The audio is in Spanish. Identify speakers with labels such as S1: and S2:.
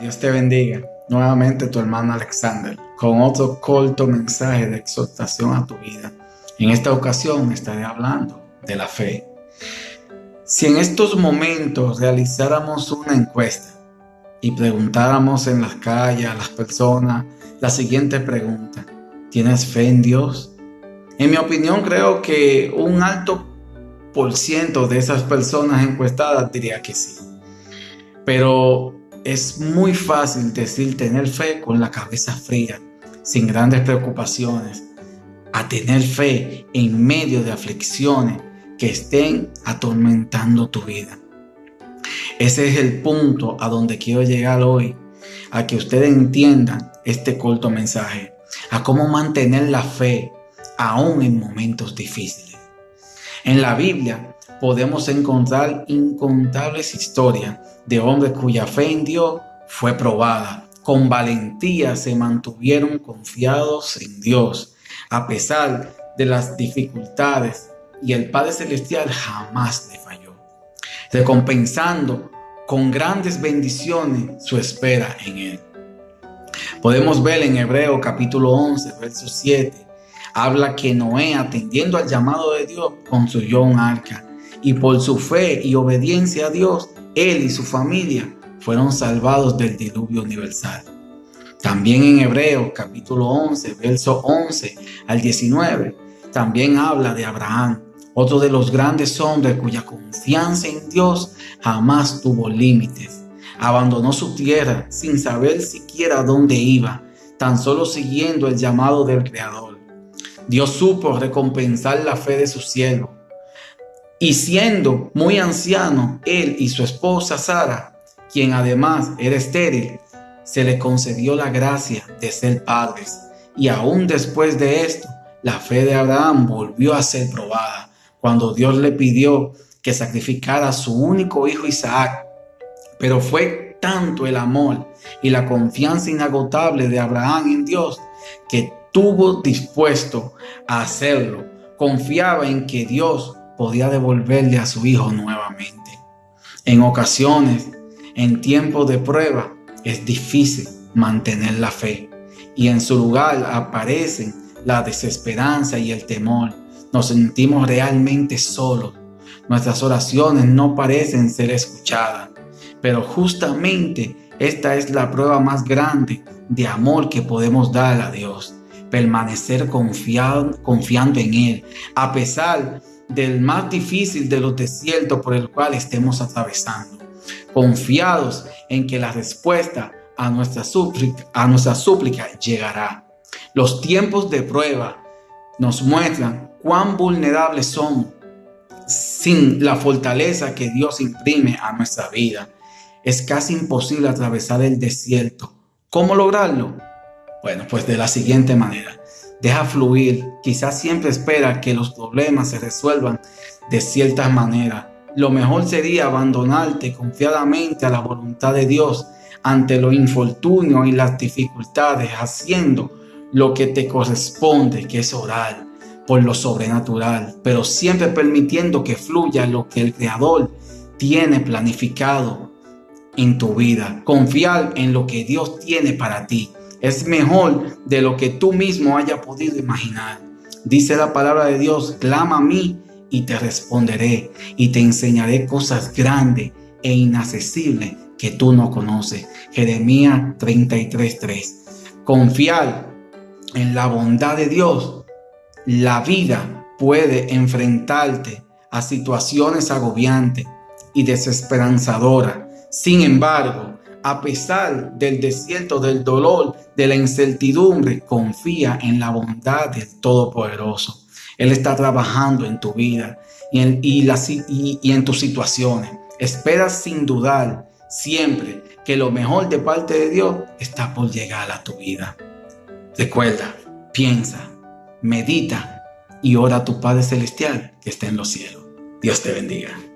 S1: Dios te bendiga. Nuevamente tu hermano Alexander con otro corto mensaje de exhortación a tu vida. En esta ocasión estaré hablando de la fe. Si en estos momentos realizáramos una encuesta y preguntáramos en las calles a las personas la siguiente pregunta, ¿tienes fe en Dios? En mi opinión creo que un alto por ciento de esas personas encuestadas diría que sí. Pero es muy fácil decir tener fe con la cabeza fría, sin grandes preocupaciones, a tener fe en medio de aflicciones que estén atormentando tu vida. Ese es el punto a donde quiero llegar hoy, a que ustedes entiendan este corto mensaje, a cómo mantener la fe aún en momentos difíciles. En la Biblia podemos encontrar incontables historias de hombres cuya fe en Dios fue probada. Con valentía se mantuvieron confiados en Dios, a pesar de las dificultades, y el Padre Celestial jamás le falló, recompensando con grandes bendiciones su espera en Él. Podemos ver en Hebreo capítulo 11, verso 7, habla que Noé, atendiendo al llamado de Dios, construyó un arca y por su fe y obediencia a Dios, él y su familia fueron salvados del diluvio universal. También en Hebreos capítulo 11, verso 11 al 19, también habla de Abraham, otro de los grandes hombres cuya confianza en Dios jamás tuvo límites. Abandonó su tierra sin saber siquiera dónde iba, tan solo siguiendo el llamado del Creador. Dios supo recompensar la fe de su siervo y siendo muy anciano, él y su esposa Sara, quien además era estéril, se le concedió la gracia de ser padres. Y aún después de esto, la fe de Abraham volvió a ser probada cuando Dios le pidió que sacrificara a su único hijo Isaac. Pero fue tanto el amor y la confianza inagotable de Abraham en Dios que tuvo dispuesto a hacerlo. Confiaba en que Dios podía devolverle a su hijo nuevamente. En ocasiones, en tiempos de prueba, es difícil mantener la fe y en su lugar aparecen la desesperanza y el temor. Nos sentimos realmente solos. Nuestras oraciones no parecen ser escuchadas. Pero justamente esta es la prueba más grande de amor que podemos dar a Dios. Permanecer confiando en Él, a pesar del más difícil de los desiertos por el cual estemos atravesando, confiados en que la respuesta a nuestra súplica, a nuestra súplica llegará. Los tiempos de prueba nos muestran cuán vulnerables somos sin la fortaleza que Dios imprime a nuestra vida. Es casi imposible atravesar el desierto. ¿Cómo lograrlo? Bueno, pues de la siguiente manera. Deja fluir. Quizás siempre espera que los problemas se resuelvan de cierta manera. Lo mejor sería abandonarte confiadamente a la voluntad de Dios ante los infortunios y las dificultades, haciendo lo que te corresponde, que es orar por lo sobrenatural, pero siempre permitiendo que fluya lo que el Creador tiene planificado en tu vida. Confiar en lo que Dios tiene para ti es mejor de lo que tú mismo haya podido imaginar. Dice la palabra de Dios, clama a mí y te responderé y te enseñaré cosas grandes e inaccesibles que tú no conoces. Jeremías 33:3. Confiar en la bondad de Dios. La vida puede enfrentarte a situaciones agobiantes y desesperanzadoras. Sin embargo, a pesar del desierto, del dolor, de la incertidumbre, confía en la bondad del Todopoderoso. Él está trabajando en tu vida y en, y en tus situaciones. Espera sin dudar siempre que lo mejor de parte de Dios está por llegar a tu vida. Recuerda, piensa, medita y ora a tu Padre Celestial que está en los cielos. Dios te bendiga.